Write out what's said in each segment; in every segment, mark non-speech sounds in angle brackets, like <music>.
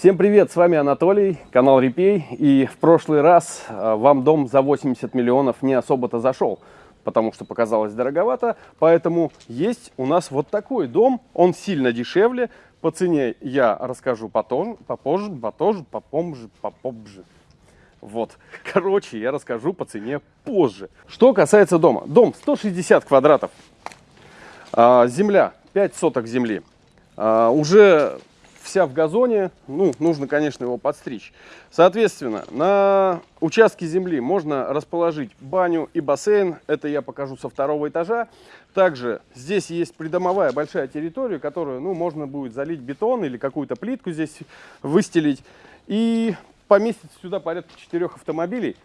Всем привет, с вами Анатолий, канал Репей. И в прошлый раз э, вам дом за 80 миллионов не особо-то зашел, потому что показалось дороговато. Поэтому есть у нас вот такой дом, он сильно дешевле. По цене я расскажу потом, попозже, попозже, попозже, попозже. Вот, <laughs> короче, я расскажу по цене позже. Что касается дома. Дом 160 квадратов, а, земля 5 соток земли. А, уже вся в газоне, ну, нужно, конечно, его подстричь. Соответственно, на участке земли можно расположить баню и бассейн, это я покажу со второго этажа. Также здесь есть придомовая большая территория, которую, ну, можно будет залить бетон или какую-то плитку здесь выстелить. И поместить сюда порядка четырех автомобилей.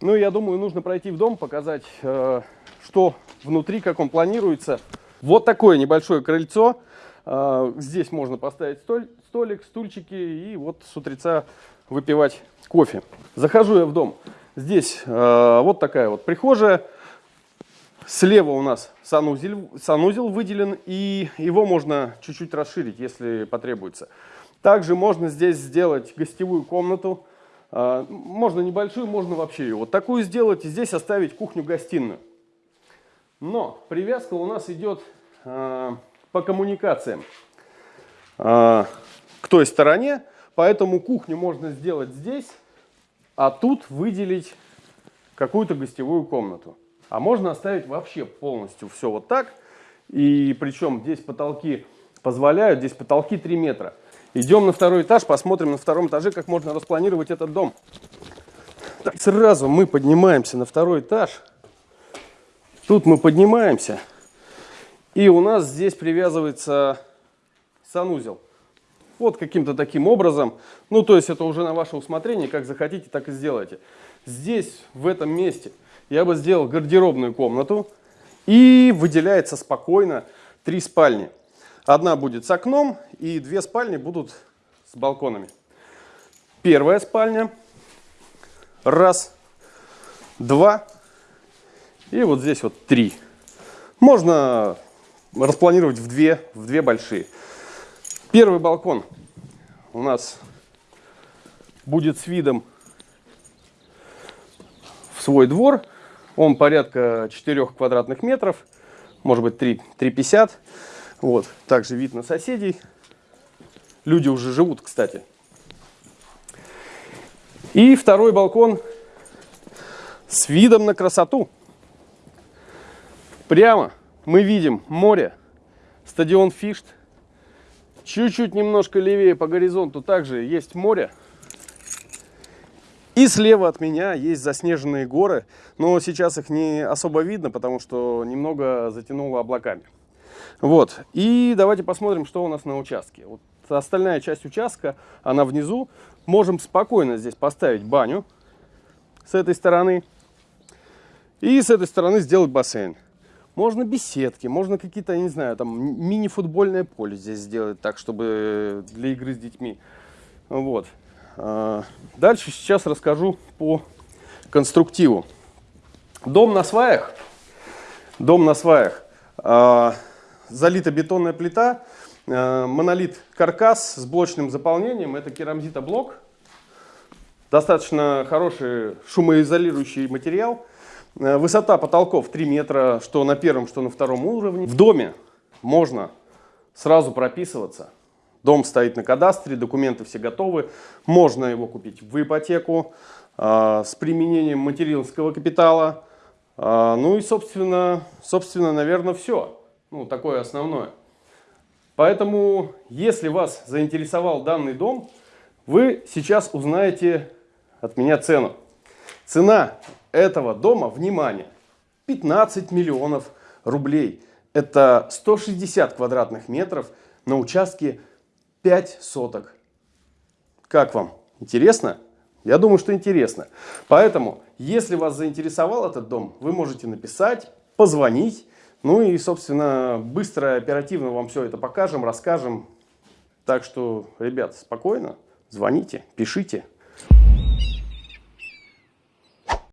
Ну, я думаю, нужно пройти в дом, показать, э, что внутри, как он планируется. Вот такое небольшое крыльцо. Э, здесь можно поставить столь, столик, стульчики и вот с утреца выпивать кофе. Захожу я в дом. Здесь э, вот такая вот прихожая. Слева у нас санузел, санузел выделен, и его можно чуть-чуть расширить, если потребуется. Также можно здесь сделать гостевую комнату. Э, можно небольшую, можно вообще ее вот такую сделать. И здесь оставить кухню-гостиную. Но привязка у нас идет э, по коммуникациям. К той стороне, поэтому кухню можно сделать здесь, а тут выделить какую-то гостевую комнату. А можно оставить вообще полностью все вот так. И причем здесь потолки позволяют, здесь потолки 3 метра. Идем на второй этаж, посмотрим на втором этаже, как можно распланировать этот дом. Так, сразу мы поднимаемся на второй этаж. Тут мы поднимаемся. И у нас здесь привязывается санузел. Вот каким-то таким образом. Ну, то есть это уже на ваше усмотрение, как захотите, так и сделайте. Здесь, в этом месте, я бы сделал гардеробную комнату. И выделяется спокойно три спальни. Одна будет с окном, и две спальни будут с балконами. Первая спальня. Раз, два. И вот здесь вот три. Можно распланировать в две, в две большие. Первый балкон у нас будет с видом в свой двор. Он порядка 4 квадратных метров, может быть 3, 3,50. Вот. Также вид на соседей. Люди уже живут, кстати. И второй балкон с видом на красоту. Прямо мы видим море, стадион Фишт, Чуть-чуть немножко левее по горизонту также есть море. И слева от меня есть заснеженные горы, но сейчас их не особо видно, потому что немного затянуло облаками. Вот, и давайте посмотрим, что у нас на участке. Вот остальная часть участка, она внизу. Можем спокойно здесь поставить баню с этой стороны. И с этой стороны сделать бассейн. Можно беседки, можно какие-то, не знаю, там мини-футбольное поле здесь сделать так, чтобы для игры с детьми. Вот. А, дальше сейчас расскажу по конструктиву. Дом на сваях. Дом на сваях. А, залита бетонная плита, а, монолит каркас с блочным заполнением. Это керамзитоблок. Достаточно хороший шумоизолирующий материал. Э, высота потолков 3 метра, что на первом, что на втором уровне. В доме можно сразу прописываться. Дом стоит на кадастре, документы все готовы. Можно его купить в ипотеку э, с применением материнского капитала. Э, ну и, собственно, собственно, наверное, все. Ну, такое основное. Поэтому, если вас заинтересовал данный дом, вы сейчас узнаете от меня цену. Цена этого дома, внимание, 15 миллионов рублей. Это 160 квадратных метров на участке 5 соток. Как вам? Интересно? Я думаю, что интересно. Поэтому, если вас заинтересовал этот дом, вы можете написать, позвонить. Ну и, собственно, быстро, оперативно вам все это покажем, расскажем. Так что, ребят, спокойно, звоните, пишите.